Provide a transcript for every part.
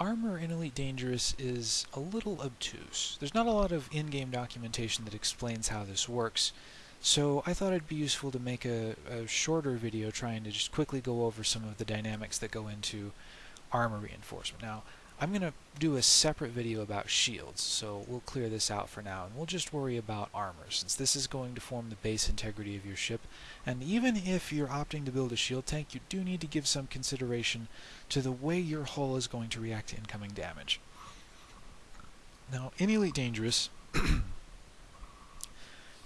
armor in Elite Dangerous is a little obtuse. There's not a lot of in-game documentation that explains how this works, so I thought it'd be useful to make a, a, shorter video trying to just quickly go over some of the dynamics that go into armor reinforcement. Now, I'm going to do a separate video about shields, so we'll clear this out for now, and we'll just worry about armor, since this is going to form the base integrity of your ship, and even if you're opting to build a shield tank, you do need to give some consideration to the way your hull is going to react to incoming damage. Now, in Elite Dangerous,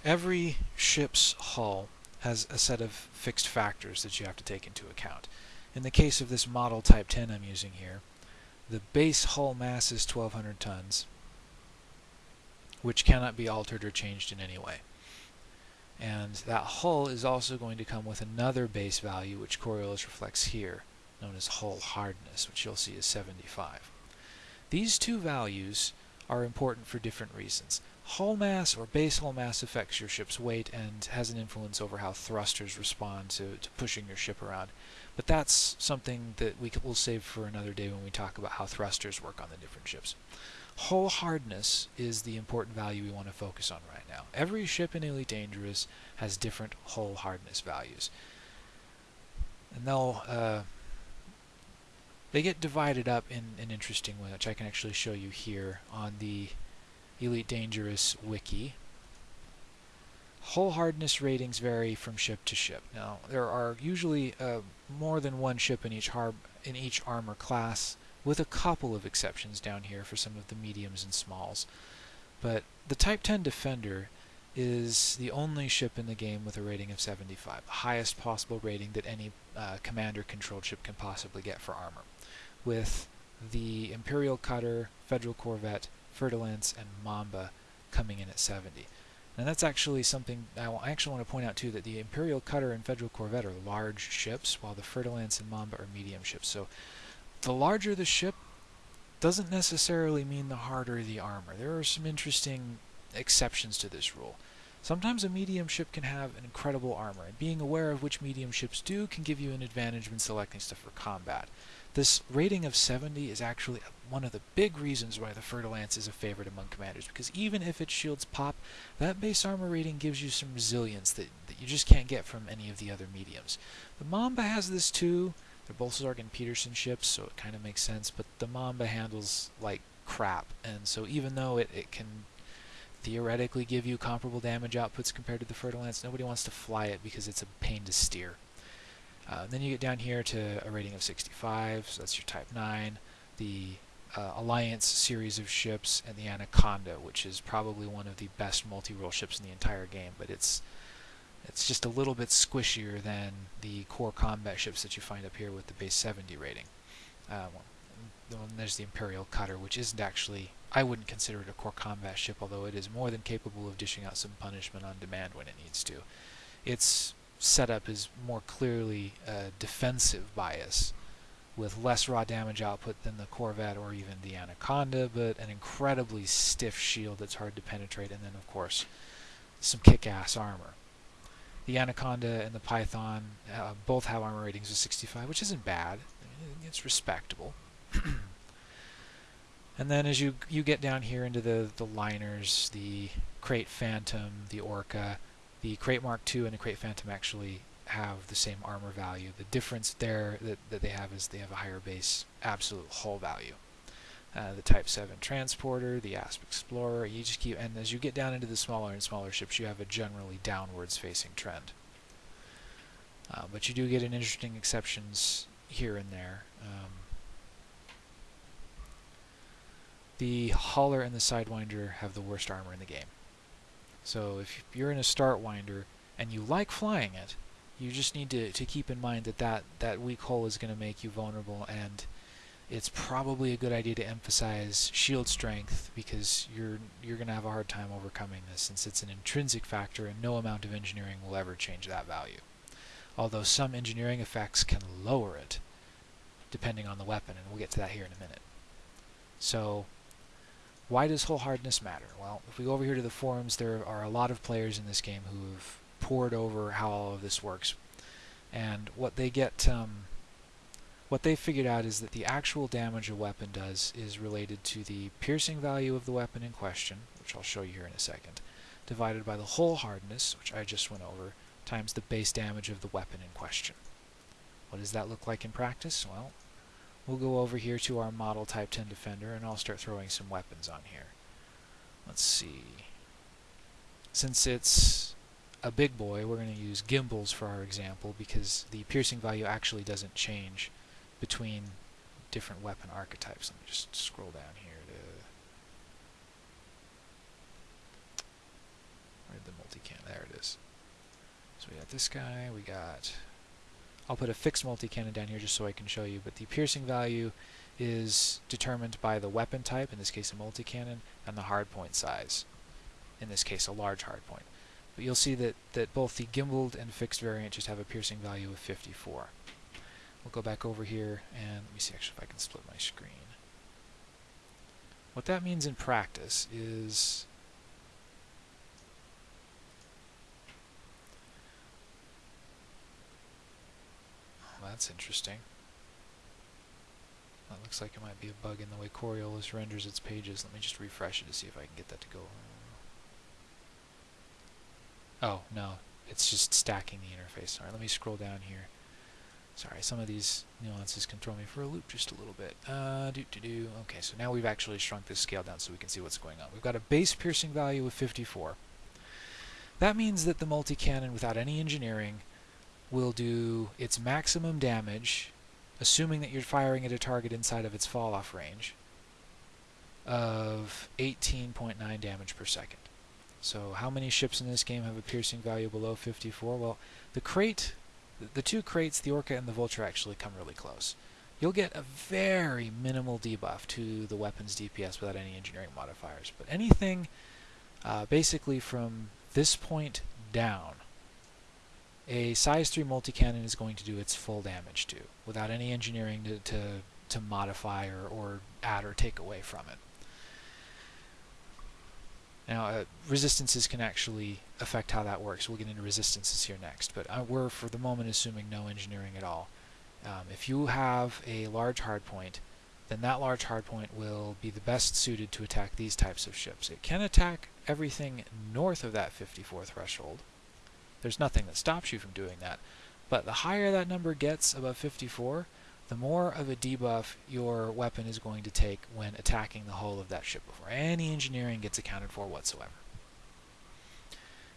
every ship's hull has a set of fixed factors that you have to take into account. In the case of this model Type 10 I'm using here, the base hull mass is 1200 tons, which cannot be altered or changed in any way. And that hull is also going to come with another base value, which Coriolis reflects here, known as hull hardness, which you'll see is 75. These two values are important for different reasons. Hull mass or base hull mass affects your ship's weight and has an influence over how thrusters respond to, to pushing your ship around. But that's something that we will save for another day when we talk about how thrusters work on the different ships. Hull hardness is the important value we want to focus on right now. Every ship in Elite Dangerous has different hull hardness values. And they'll uh, they get divided up in an interesting way, which I can actually show you here on the Elite Dangerous wiki. Hull hardness ratings vary from ship to ship. Now, there are usually uh, more than one ship in each, in each armor class, with a couple of exceptions down here for some of the mediums and smalls. But the Type 10 Defender is the only ship in the game with a rating of 75, the highest possible rating that any uh, commander-controlled ship can possibly get for armor, with the Imperial Cutter, Federal Corvette, Fer-de-Lance, and Mamba coming in at 70. And that's actually something I actually want to point out too, that the Imperial Cutter and Federal Corvette are large ships, while the Fer-de-Lance and Mamba are medium ships. So the larger the ship doesn't necessarily mean the harder the armor. There are some interesting exceptions to this rule. Sometimes a medium ship can have an incredible armor, and being aware of which medium ships do can give you an advantage when selecting stuff for combat. This rating of 70 is actually one of the big reasons why the Fer-de-Lance is a favorite among commanders, because even if its shields pop, that base armor rating gives you some resilience that, that you just can't get from any of the other mediums. The Mamba has this too. They're both and Peterson ships, so it kind of makes sense, but the Mamba handles like crap, and so even though it, it can theoretically give you comparable damage outputs compared to the Fer-de-Lance, nobody wants to fly it because it's a pain to steer. Uh, then you get down here to a rating of 65, so that's your Type 9, the uh, Alliance series of ships, and the Anaconda, which is probably one of the best multi-role ships in the entire game, but it's it's just a little bit squishier than the core combat ships that you find up here with the base 70 rating. Uh, well, there's the Imperial Cutter, which isn't actually, I wouldn't consider it a core combat ship, although it is more than capable of dishing out some punishment on demand when it needs to. Its setup is more clearly a defensive bias, with less raw damage output than the Corvette or even the Anaconda, but an incredibly stiff shield that's hard to penetrate, and then, of course, some kick-ass armor. The Anaconda and the Python uh, both have armor ratings of 65, which isn't bad. It's respectable. and then as you you get down here into the, the liners, the Krait Phantom, the Orca, the Krait Mark II and the Krait Phantom actually have the same armor value. The difference there that, that they have is they have a higher base absolute hull value. Uh, the Type 7 Transporter, the Asp Explorer, you just keep, and as you get down into the smaller and smaller ships, you have a generally downwards facing trend. Uh, but you do get an interesting exceptions here and there. Um, the Hauler and the Sidewinder have the worst armor in the game. So if you're in a start winder and you like flying it, you just need to, to keep in mind that, that that weak hull is going to make you vulnerable and it's probably a good idea to emphasize shield strength because you're you're going to have a hard time overcoming this since it's an intrinsic factor and no amount of engineering will ever change that value. Although some engineering effects can lower it depending on the weapon and we'll get to that here in a minute. So why does hull hardness matter? Well, if we go over here to the forums, there are a lot of players in this game who have poured over how all of this works. And what they get um, what they figured out is that the actual damage a weapon does is related to the piercing value of the weapon in question, which I'll show you here in a second, divided by the hull hardness, which I just went over, times the base damage of the weapon in question. What does that look like in practice? Well, we'll go over here to our model Type 10 Defender, and I'll start throwing some weapons on here. Let's see. Since it's a big boy, we're going to use gimbals for our example because the piercing value actually doesn't change between different weapon archetypes. Let me just scroll down here to where the multi-can? There it is. So we got this guy, we got I'll put a fixed multi-cannon down here just so I can show you, but the piercing value is determined by the weapon type, in this case a multi-cannon, and the hardpoint size, in this case a large hardpoint. But you'll see that, that both the gimbaled and fixed variant just have a piercing value of 54. We'll go back over here and let me see actually if I can split my screen. What that means in practice is oh, that's interesting. That looks like it might be a bug in the way Coriolis renders its pages. Let me just refresh it to see if I can get that to go. Oh, no. It's just stacking the interface. Alright, let me scroll down here. Sorry, some of these nuances can throw me for a loop just a little bit. Uh, do do do. Okay, so now we've actually shrunk this scale down so we can see what's going on. We've got a base piercing value of 54. That means that the multi-cannon, without any engineering, will do its maximum damage, assuming that you're firing at a target inside of its fall-off range, of 18.9 damage per second. So how many ships in this game have a piercing value below 54? Well, the Krait, the two Kraits, the Orca and the Vulture, actually come really close. You'll get a very minimal debuff to the weapon's DPS without any engineering modifiers. But anything uh, basically from this point down, a size 3 multi-cannon is going to do its full damage to, without any engineering to, to, to modify or, or add or take away from it. Now, uh, resistances can actually affect how that works. We'll get into resistances here next, but uh, we're, for the moment, assuming no engineering at all. Um, if you have a large hardpoint, then that large hardpoint will be the best suited to attack these types of ships. It can attack everything north of that 54 threshold. There's nothing that stops you from doing that. But the higher that number gets above 54, the more of a debuff your weapon is going to take when attacking the hull of that ship before any engineering gets accounted for whatsoever.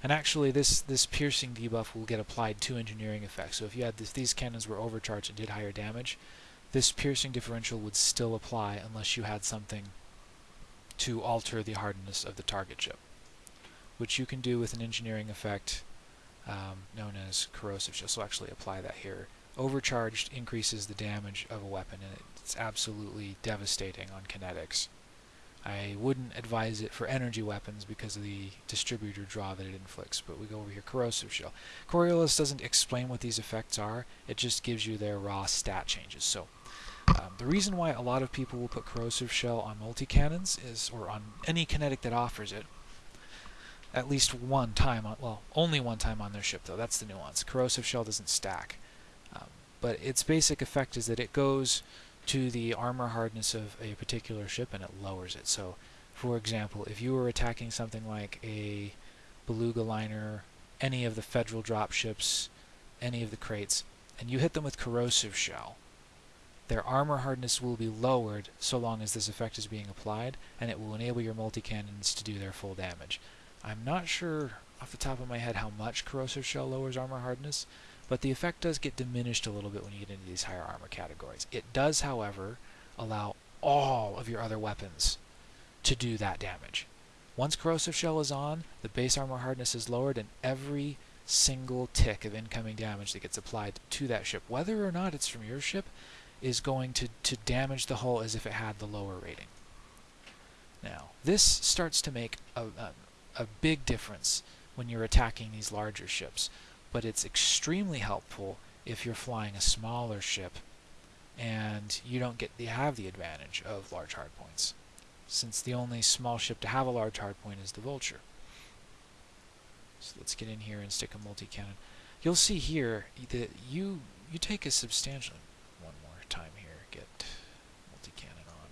And actually, this, this piercing debuff will get applied to engineering effects. So if you had this, these cannons were overcharged and did higher damage, this piercing differential would still apply unless you had something to alter the hardness of the target ship, which you can do with an engineering effect um, known as corrosive. So actually apply that here overcharged increases the damage of a weapon, and it's absolutely devastating on kinetics. I wouldn't advise it for energy weapons because of the distributor draw that it inflicts, but we go over here, Corrosive Shell. Coriolis doesn't explain what these effects are, it just gives you their raw stat changes. So um, the reason why a lot of people will put Corrosive Shell on multi-cannons is, or on any kinetic that offers it, at least one time, on, well, only one time on their ship though, that's the nuance. Corrosive Shell doesn't stack um, but its basic effect is that it goes to the armor hardness of a particular ship and it lowers it. So, for example, if you were attacking something like a beluga liner, any of the federal dropships, any of the Kraits and you hit them with corrosive shell, their armor hardness will be lowered so long as this effect is being applied, and it will enable your multi-cannons to do their full damage. I'm not sure off the top of my head how much corrosive shell lowers armor hardness, but the effect does get diminished a little bit when you get into these higher armor categories. It does, however, allow all of your other weapons to do that damage. Once Corrosive Shell is on, the base armor hardness is lowered, and every single tick of incoming damage that gets applied to that ship, whether or not it's from your ship, is going to, to damage the hull as if it had the lower rating. Now, this starts to make a, a, a big difference when you're attacking these larger ships but it's extremely helpful if you're flying a smaller ship and you don't get the have the advantage of large hardpoints, since the only small ship to have a large hardpoint is the Vulture. So let's get in here and stick a multi-cannon. You'll see here that you you take a substantial one more time here. Get multi-cannon on.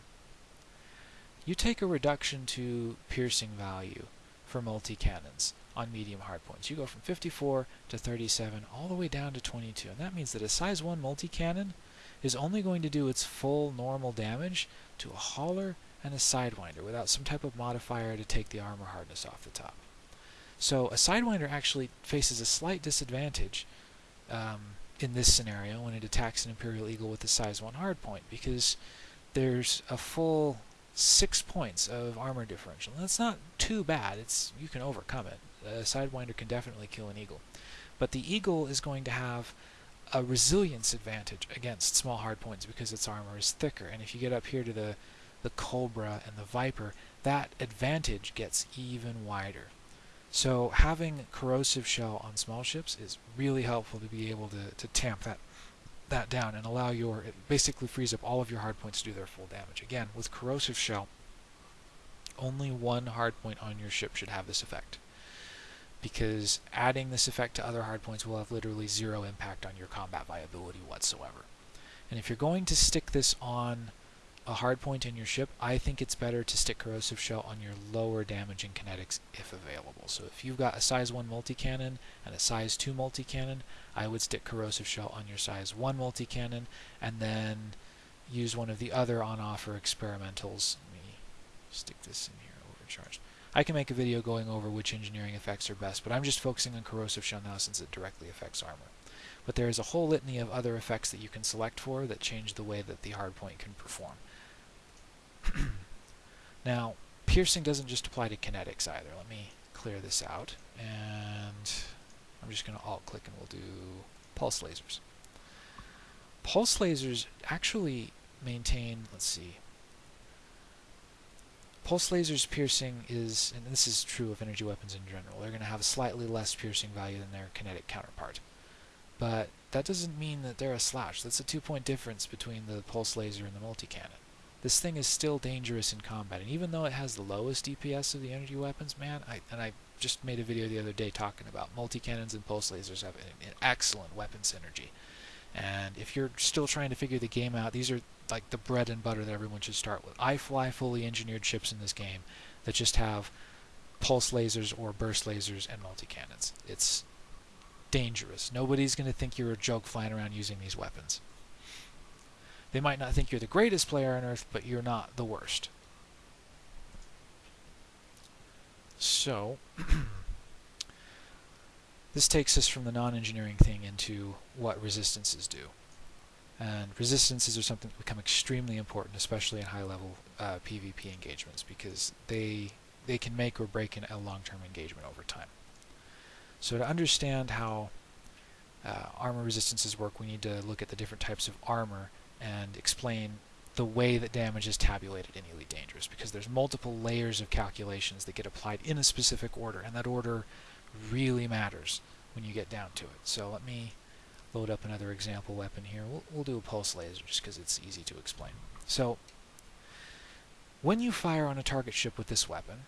You take a reduction to piercing value for multi-cannons on medium hardpoints. You go from 54 to 37 all the way down to 22. And that means that a size 1 multi-cannon is only going to do its full normal damage to a hauler and a sidewinder without some type of modifier to take the armor hardness off the top. So a sidewinder actually faces a slight disadvantage um, in this scenario when it attacks an Imperial Eagle with a size 1 hardpoint because there's a full six points of armor differential. And that's not too bad. It's you can overcome it. A sidewinder can definitely kill an eagle. But the eagle is going to have a resilience advantage against small hardpoints because its armor is thicker. And if you get up here to the the Cobra and the Viper, that advantage gets even wider. So having corrosive shell on small ships is really helpful to be able to, to tamp that that down and allow your it basically frees up all of your hard points to do their full damage. Again, with corrosive shell, only one hard point on your ship should have this effect. Because adding this effect to other hardpoints will have literally zero impact on your combat viability whatsoever. And if you're going to stick this on a hard point in your ship, I think it's better to stick corrosive shell on your lower damaging kinetics if available. So if you've got a size 1 multi-cannon and a size 2 multi-cannon, I would stick corrosive shell on your size 1 multi-cannon and then use one of the other on-offer experimentals. Let me stick this in here, overcharged. I can make a video going over which engineering effects are best, but I'm just focusing on corrosive shell now since it directly affects armor. But there is a whole litany of other effects that you can select for that change the way that the hardpoint can perform. now, piercing doesn't just apply to kinetics either. Let me clear this out, and I'm just going to alt-click and we'll do pulse lasers. Pulse lasers actually maintain, let's see, pulse lasers piercing is, and this is true of energy weapons in general, they're going to have a slightly less piercing value than their kinetic counterpart. But that doesn't mean that they're a slash. That's a two-point difference between the pulse laser and the multi-cannon this thing is still dangerous in combat. And even though it has the lowest DPS of the energy weapons, man, I, and I just made a video the other day talking about multi-cannons and pulse lasers have an, an excellent weapon synergy. And if you're still trying to figure the game out, these are like the bread and butter that everyone should start with. I fly fully engineered ships in this game that just have pulse lasers or burst lasers and multi-cannons. It's dangerous. Nobody's going to think you're a joke flying around using these weapons. They might not think you're the greatest player on Earth, but you're not the worst. So, this takes us from the non-engineering thing into what resistances do. And resistances are something that become extremely important, especially in high-level uh, PvP engagements, because they they can make or break in a long-term engagement over time. So to understand how uh, armor resistances work, we need to look at the different types of armor and explain the way that damage is tabulated in Elite Dangerous because there's multiple layers of calculations that get applied in a specific order and that order really matters when you get down to it. So let me load up another example weapon here. We'll, we'll do a pulse laser just because it's easy to explain. So when you fire on a target ship with this weapon,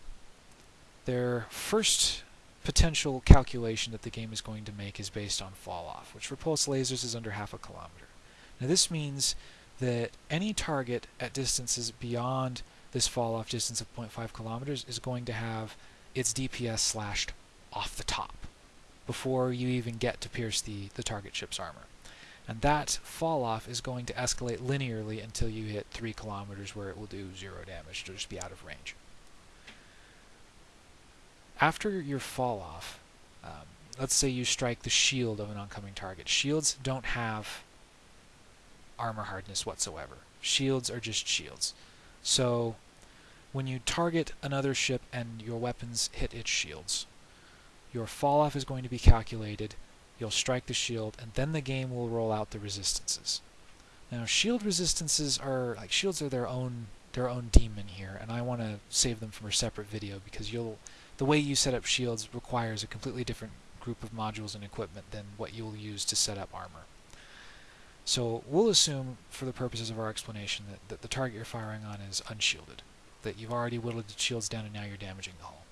their first potential calculation that the game is going to make is based on fall off, which for pulse lasers is under half a kilometer. Now this means that any target at distances beyond this fall-off distance of 0.5 kilometers is going to have its DPS slashed off the top before you even get to pierce the, the target ship's armor. And that fall-off is going to escalate linearly until you hit 3 kilometers where it will do zero damage, to just be out of range. After your fall-off, um, let's say you strike the shield of an oncoming target. Shields don't have armor hardness whatsoever. Shields are just shields. So when you target another ship and your weapons hit its shields, your fall off is going to be calculated, you'll strike the shield, and then the game will roll out the resistances. Now shield resistances are like shields are their own their own demon here, and I want to save them for a separate video because you'll the way you set up shields requires a completely different group of modules and equipment than what you'll use to set up armor. So we'll assume, for the purposes of our explanation, that, that the target you're firing on is unshielded. That you've already whittled the shields down and now you're damaging the hull.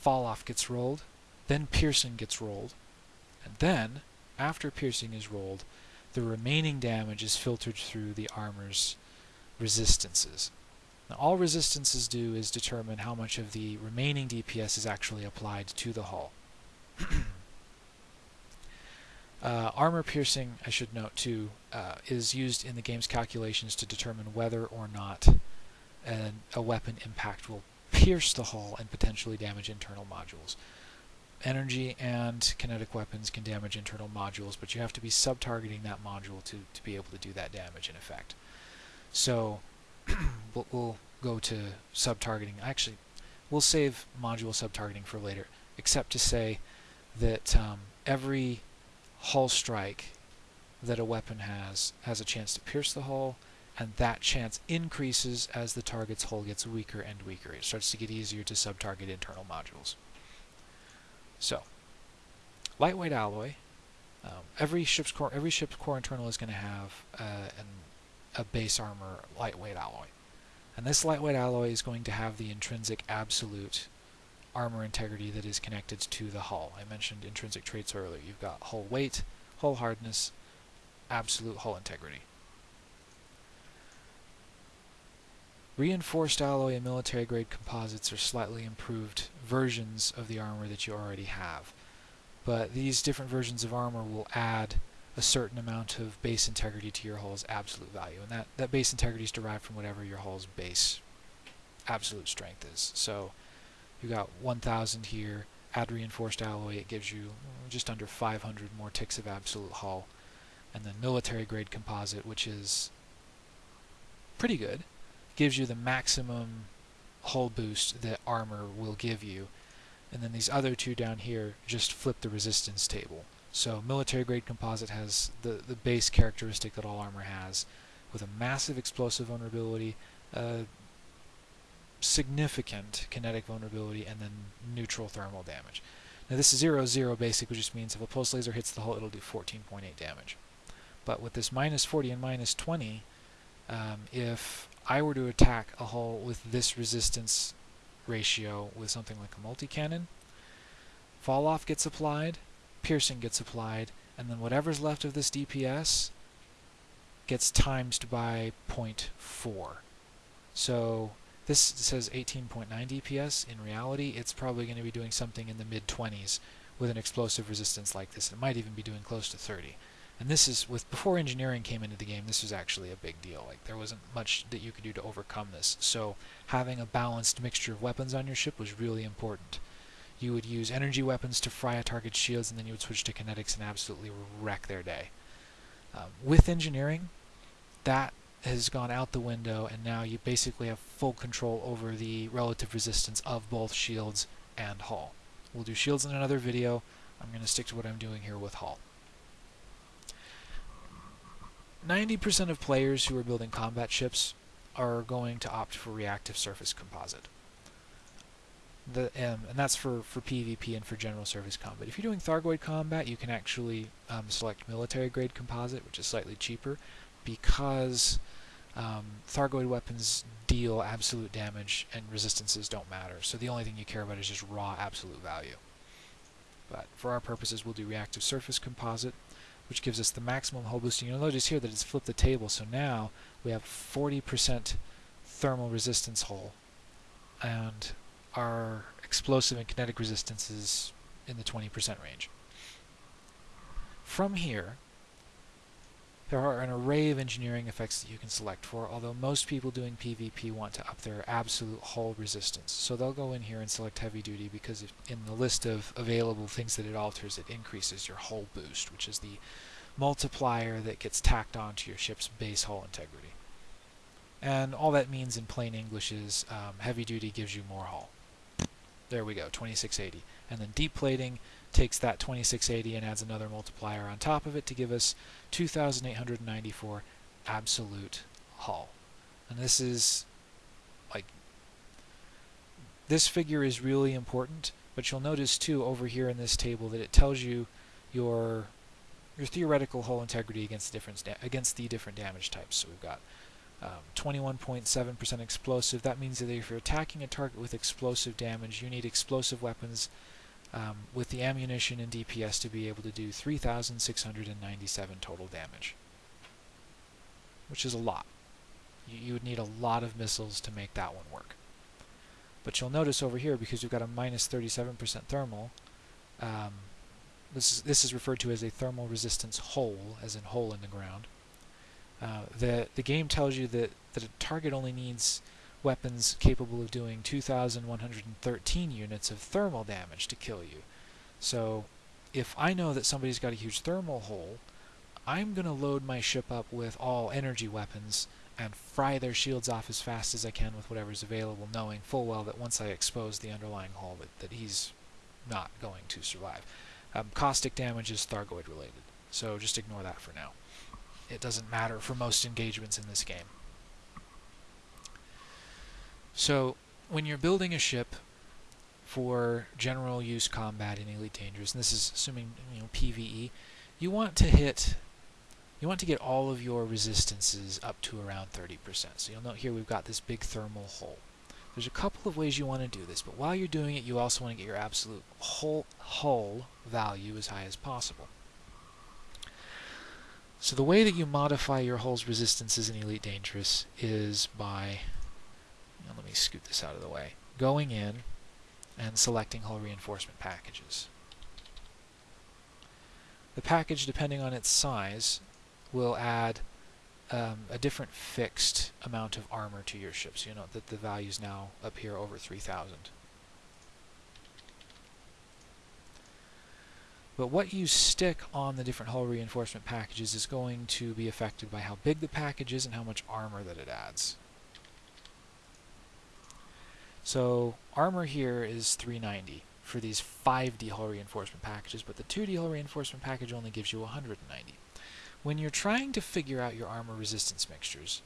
Fall off gets rolled, then piercing gets rolled, and then, after piercing is rolled, the remaining damage is filtered through the armor's resistances. Now, all resistances do is determine how much of the remaining DPS is actually applied to the hull. uh, armor piercing, I should note too, uh, is used in the game's calculations to determine whether or not an, a weapon impact will pierce the hull and potentially damage internal modules. Energy and kinetic weapons can damage internal modules, but you have to be sub-targeting that module to, to be able to do that damage in effect. So we'll, we'll go to sub-targeting. Actually, we'll save module sub-targeting for later, except to say that um, every hull strike that a weapon has has a chance to pierce the hull, and that chance increases as the target's hull gets weaker and weaker. It starts to get easier to sub-target internal modules. So, lightweight alloy. Um, every ship's core, every ship's core internal is going to have uh, an, a base armor lightweight alloy, and this lightweight alloy is going to have the intrinsic absolute armor integrity that is connected to the hull. I mentioned intrinsic traits earlier. You've got hull weight, hull hardness, absolute hull integrity. Reinforced alloy and military grade composites are slightly improved versions of the armor that you already have. But these different versions of armor will add a certain amount of base integrity to your hull's absolute value. And that, that base integrity is derived from whatever your hull's base absolute strength is. So you got 1000 here, add reinforced alloy, it gives you just under 500 more ticks of absolute hull. And then military grade composite, which is pretty good gives you the maximum hull boost that armor will give you. And then these other two down here just flip the resistance table. So military grade composite has the, the base characteristic that all armor has with a massive explosive vulnerability, uh, significant kinetic vulnerability, and then neutral thermal damage. Now this 0-0 basic, which just means if a pulse laser hits the hull, it'll do 14.8 damage. But with this minus 40 and minus 20, um, if I were to attack a hull with this resistance ratio with something like a multi-cannon, fall off gets applied, piercing gets applied, and then whatever's left of this DPS gets times by 0.4. So this says 18.9 DPS. In reality, it's probably going to be doing something in the mid-20s with an explosive resistance like this. It might even be doing close to 30. And this is with before engineering came into the game, this was actually a big deal. Like there wasn't much that you could do to overcome this. So having a balanced mixture of weapons on your ship was really important. You would use energy weapons to fry a target's shields, and then you would switch to kinetics and absolutely wreck their day. Um, with engineering, that has gone out the window, and now you basically have full control over the relative resistance of both shields and hull. We'll do shields in another video. I'm going to stick to what I'm doing here with hull. 90% of players who are building combat ships are going to opt for reactive surface composite. The, um, and that's for, for PvP and for general surface combat. If you're doing Thargoid combat, you can actually um, select military grade composite, which is slightly cheaper, because um, Thargoid weapons deal absolute damage and resistances don't matter. So the only thing you care about is just raw absolute value. But for our purposes, we'll do reactive surface composite which gives us the maximum hull boosting. You'll notice here that it's flipped the table, so now we have 40% thermal resistance hull, and our explosive and kinetic resistance is in the 20% range. From here, there are an array of engineering effects that you can select for, although most people doing PvP want to up their absolute hull resistance. So they'll go in here and select heavy duty because if, in the list of available things that it alters, it increases your hull boost, which is the multiplier that gets tacked onto your ship's base hull integrity. And all that means in plain English is um, heavy duty gives you more hull. There we go, 2680. And then deep plating takes that 2680 and adds another multiplier on top of it to give us 2894 absolute hull. And this is like this figure is really important, but you'll notice too over here in this table that it tells you your your theoretical hull integrity against the different against the different damage types. So we've got 21.7% um, explosive. That means that if you're attacking a target with explosive damage, you need explosive weapons um, with the ammunition and DPS to be able to do 3,697 total damage. which is a lot. You, you would need a lot of missiles to make that one work. But you'll notice over here, because we've got a minus 37% thermal, um, this, is, this is referred to as a thermal resistance hole, as in hole in the ground. Uh, the, the game tells you that, that a target only needs weapons capable of doing 2,113 units of thermal damage to kill you. So if I know that somebody's got a huge thermal hole, I'm going to load my ship up with all energy weapons and fry their shields off as fast as I can with whatever's available, knowing full well that once I expose the underlying hull, that, that he's not going to survive. Um, caustic damage is Thargoid related, so just ignore that for now. It doesn't matter for most engagements in this game. So, when you're building a ship for general use combat in Elite Dangerous, and this is assuming you know PVE, you want to hit you want to get all of your resistances up to around 30%. So you'll note here we've got this big thermal hole. There's a couple of ways you want to do this, but while you're doing it, you also want to get your absolute whole hull value as high as possible. So the way that you modify your hull's resistances in Elite Dangerous is by, know, let me scoot this out of the way, going in and selecting hull reinforcement packages. The package, depending on its size, will add um, a different fixed amount of armor to your ship. So you know that the value is now here over 3,000. But what you stick on the different hull reinforcement packages is going to be affected by how big the package is and how much armor that it adds. So armor here is 390 for these 5D hull reinforcement packages, but the 2D hull reinforcement package only gives you 190. When you're trying to figure out your armor resistance mixtures,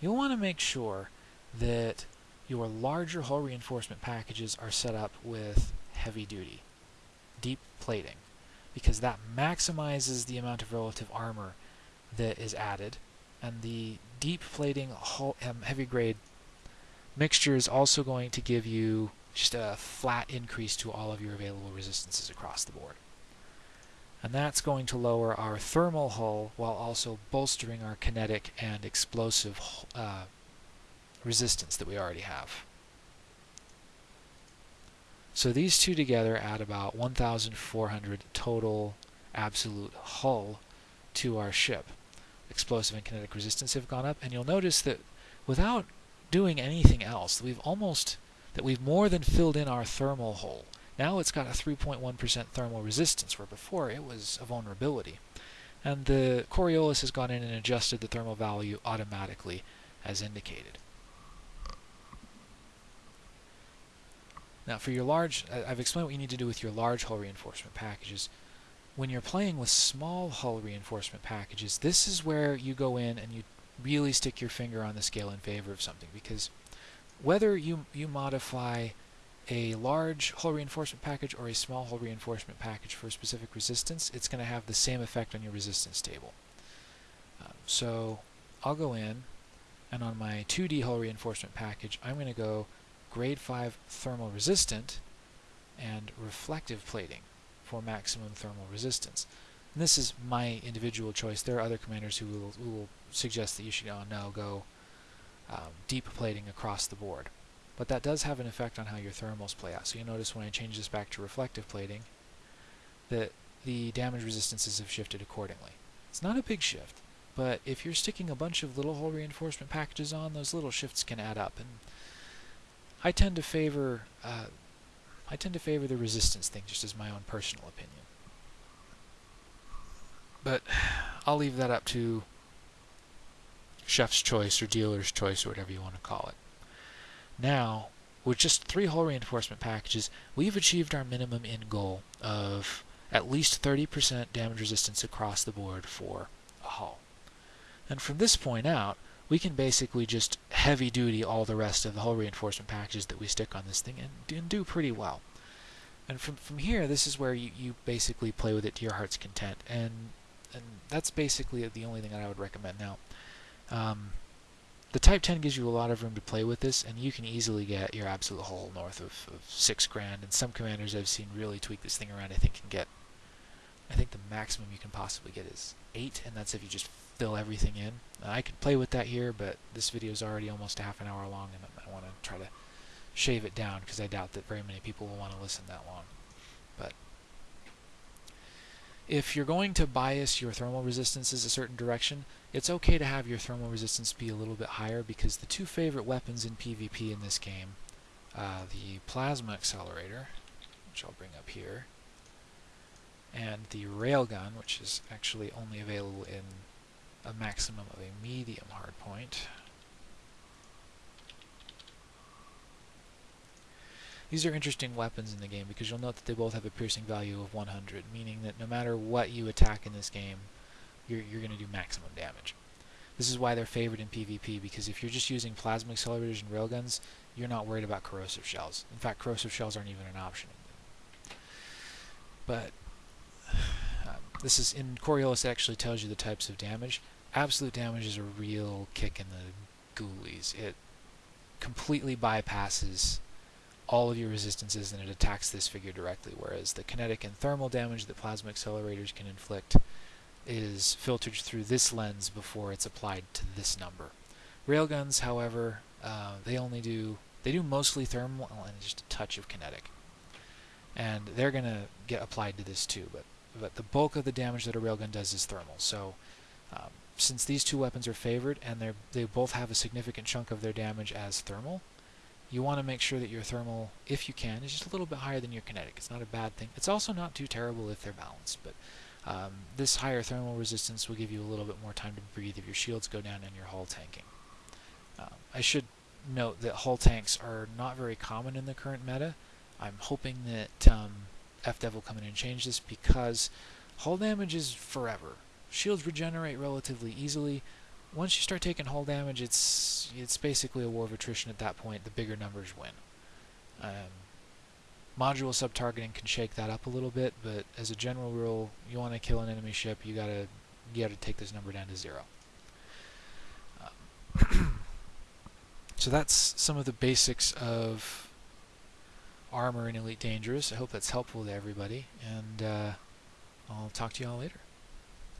you'll want to make sure that your larger hull reinforcement packages are set up with heavy duty, deep plating, because that maximizes the amount of relative armor that is added, and the deep plating hull, um, heavy grade mixture is also going to give you just a flat increase to all of your available resistances across the board and that's going to lower our thermal hull while also bolstering our kinetic and explosive uh, resistance that we already have. So these two together add about 1,400 total absolute hull to our ship. Explosive and kinetic resistance have gone up, and you'll notice that without doing anything else, we've almost that we've more than filled in our thermal hole. Now it's got a 3.1% thermal resistance, where before it was a vulnerability. And the Coriolis has gone in and adjusted the thermal value automatically as indicated. Now for your large, I've explained what you need to do with your large hull reinforcement packages. When you're playing with small hull reinforcement packages, this is where you go in and you really stick your finger on the scale in favor of something because whether you, you modify a large hull reinforcement package or a small hull reinforcement package for a specific resistance, it's going to have the same effect on your resistance table. Um, so I'll go in, and on my 2D hull reinforcement package, I'm going to go grade 5 thermal resistant and reflective plating for maximum thermal resistance. And this is my individual choice. There are other commanders who will, who will suggest that you should oh, no, go um, deep plating across the board. But that does have an effect on how your thermals play out. So you notice when I change this back to reflective plating that the damage resistances have shifted accordingly. It's not a big shift, but if you're sticking a bunch of little hull reinforcement packages on, those little shifts can add up. And I tend to favor uh, I tend to favor the resistance thing, just as my own personal opinion. But I'll leave that up to chef's choice or dealer's choice or whatever you want to call it. Now, with just three hull reinforcement packages, we've achieved our minimum end goal of at least 30% damage resistance across the board for a hull. And from this point out, we can basically just heavy duty all the rest of the hull reinforcement packages that we stick on this thing and, and do pretty well. And from, from here, this is where you, you basically play with it to your heart's content. And, and that's basically the only thing that I would recommend. Now, um, the Type 10 gives you a lot of room to play with this, and you can easily get your absolute hull north of, of six grand. And some commanders I've seen really tweak this thing around. I think can get, I think the maximum you can possibly get is eight, and that's if you just fill everything in. I could play with that here, but this video is already almost a half an hour long, and I want to try to shave it down because I doubt that very many people will want to listen that long. If you're going to bias your thermal resistances a certain direction, it's okay to have your thermal resistance be a little bit higher because the two favorite weapons in PvP in this game, uh, the plasma accelerator, which I'll bring up here, and the railgun, which is actually only available in a maximum of a medium hardpoint. These are interesting weapons in the game because you'll note that they both have a piercing value of 100, meaning that no matter what you attack in this game, you're, you're going to do maximum damage. This is why they're favored in PvP, because if you're just using plasma accelerators and railguns, you're not worried about corrosive shells. In fact, corrosive shells aren't even an option. But uh, this is in Coriolis it actually tells you the types of damage. Absolute damage is a real kick in the ghoulies. It completely bypasses all of your resistances and it attacks this figure directly, whereas the kinetic and thermal damage that plasma accelerators can inflict is filtered through this lens before it's applied to this number. Railguns, however, uh, they only do they do mostly thermal and just a touch of kinetic, and they're going to get applied to this too. But but the bulk of the damage that a railgun does is thermal. So um, since these two weapons are favored and they they both have a significant chunk of their damage as thermal, you want to make sure that your thermal, if you can, is just a little bit higher than your kinetic. It's not a bad thing. It's also not too terrible if they're balanced, but um, this higher thermal resistance will give you a little bit more time to breathe if your shields go down and your hull tanking. Um, I should note that hull tanks are not very common in the current meta. I'm hoping that um, FDev will come in and change this because hull damage is forever. Shields regenerate relatively easily, once you start taking hull damage, it's it's basically a war of attrition at that point. The bigger numbers win. Um, module sub-targeting can shake that up a little bit, but as a general rule, you want to kill an enemy ship, you gotta you gotta take this number down to zero. Um, so that's some of the basics of armor in Elite Dangerous. I hope that's helpful to everybody, and uh, I'll talk to you all later.